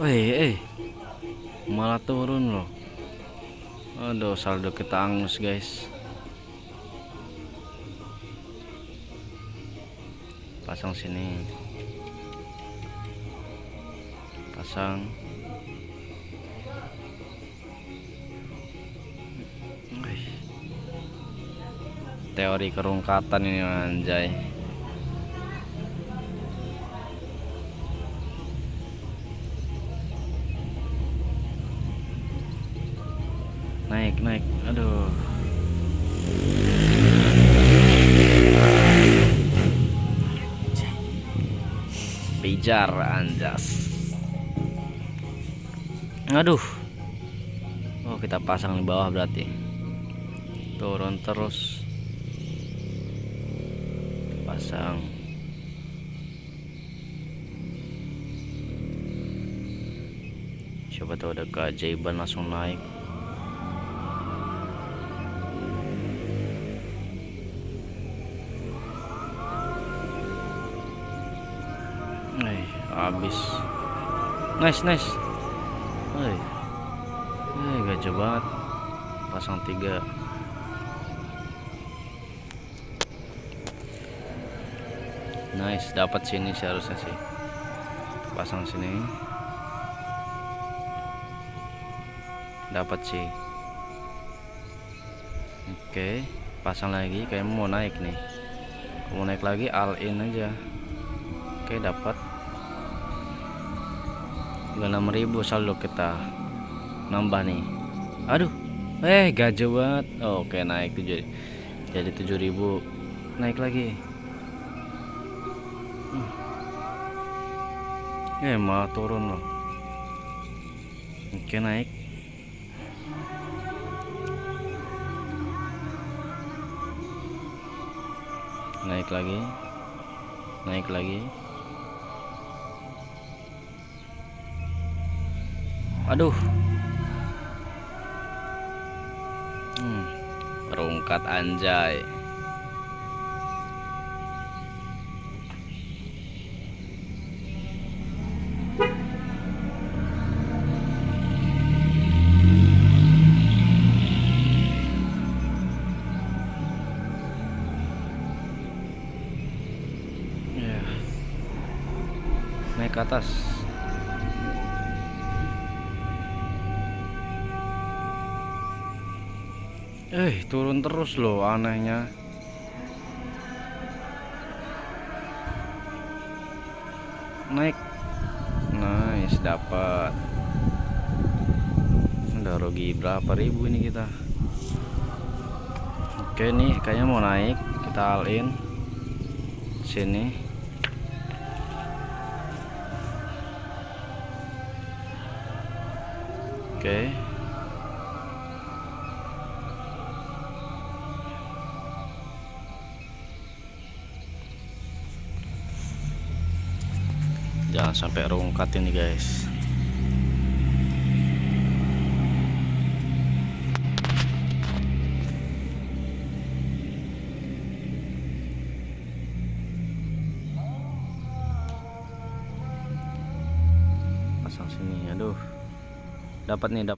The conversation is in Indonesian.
Wih, eh. Malah turun loh. Aduh, saldo kita angus, guys. Pasang sini. Pasang. Teori kerungkatan ini anjay. Naik naik. Aduh. Pijar anjas. Aduh. Oh kita pasang di bawah berarti. Turun terus. Pasang. Coba tahu ada keajaiban langsung naik Eh, habis. Nice, nice. Eh. Eh, gajah banget. Pasang tiga. Nice, dapat sini seharusnya sih. Pasang sini. Dapat sih. Oke, pasang lagi kayak mau naik nih. Mau naik lagi all in aja. Oke, dapat. 6000 saldo kita nambah nih. Aduh eh gajah banget. Oke naik tuh jadi jadi 7000 naik lagi. Hmm. eh malah turun loh. Oke naik. Naik lagi. Naik lagi aduh. Hmm, rungkat anjay. Ya. Naik ke atas Eh, turun terus loh anehnya. Naik. Nice, dapat. Udah rugi berapa ribu ini kita? Oke nih, kayaknya mau naik. Kita all in. Sini. Oke. Jangan sampai rungkat ini guys. Pasang sini aduh. Dapat nih dapat